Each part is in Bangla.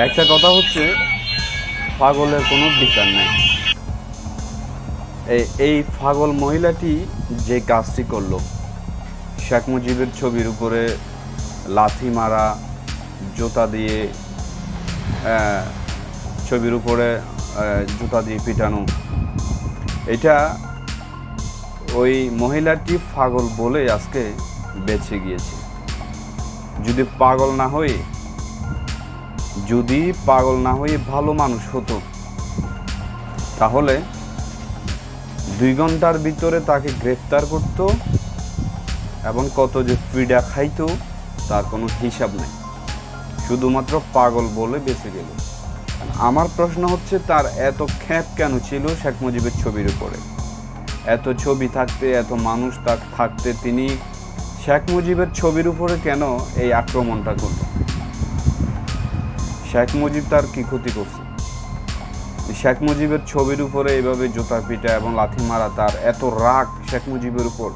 একটা কথা হচ্ছে, পাগলের কোনো বিচার নাই। এই পাগল মহিলাটি যে কাজটি করল, শেখ মুজিবের ছবির উপরে লাথি মারা, জুতা দিয়ে ছবির উপরে জুতা দিয়ে পিটানো, এটা ওই মহিলাটি পাগল বলে আজকে বেঁচে গিয়েছে। যদি পাগল না হয়ে যদি পাগল না হয়ে ভালো মানুষ হতো, তাহলে দুই ঘণ্টার ভিতরে তাকে গ্রেফতার করত এবং কত যে পীড়া খাইত, তার কোনো হিসাব নেই। শুধুমাত্র পাগল বলে বেঁচে গেল। আমার প্রশ্ন হচ্ছে, তার এত খ্যাপ কেন ছিল শেখ মুজিবের ছবির উপরে? এত ছবি থাকতে, এত মানুষ থাকতে তিনি শেখ মুজিবের ছবির উপরে কেন এই আক্রমণটা করল শেখ মুজিব তার কি ক্ষতি করছে? শেখ মুজিবের ছবির উপরে এইভাবে জোতা পিটা এবং লাথি মারা তার এত রাগ শেখ মুজিবের উপর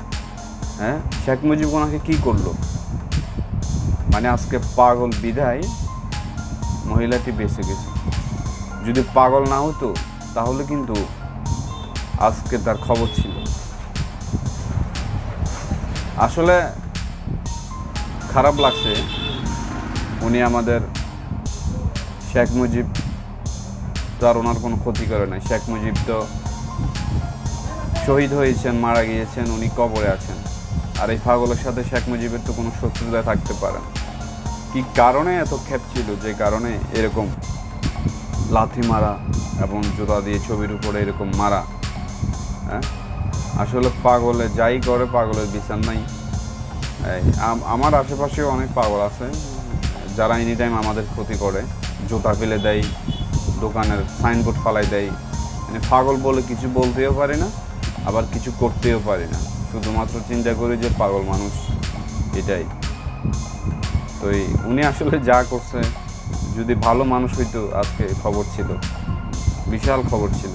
হ্যাঁ? শেখ মুজিব ওনাকে কি করল? মানে আজকে পাগল বিদায় মহিলাটি বেঁচে গেছে। যদি পাগল না হতো, তাহলে কিন্তু আজকে তার খবর ছিল। আসলে খারাপ লাগছে, উনি আমাদের শেখ মুজিব তো আর ওনার কোনো ক্ষতি করে নাই। শেখ মুজিব তো শহীদ হয়েছেন, মারা গিয়েছেন, উনি কবরে আছেন। আর এই পাগলের সাথে শেখ মুজিবের তো কোনো শত্রুতা থাকতে পারে না। কি কারণে এত ক্ষেপ ছিল? যে কারণে এরকম লাথি মারা এবং জোতা দিয়ে ছবির উপরে এরকম মারা হ্যাঁ? আসলে পাগলে যাই করে, পাগলের বিচার নাই। আম- আমার আশেপাশেও অনেক পাগল আছে, যারা এনি টাইম আমাদের ক্ষতি করে। জুতা ফেলে দেয়, দোকানের সাইনবোর্ড ফালাই দেয়। মানে পাগল বলে কিছু বলতেও পারি না, আবার কিছু করতেও পারি না। শুধুমাত্র চিন্তা করি যে পাগল মানুষ, এটাই। তো এই উনি আসলে যা করছে, যদি ভালো মানুষ হইতো, আজকে খবর ছিল। বিশাল খবর ছিল।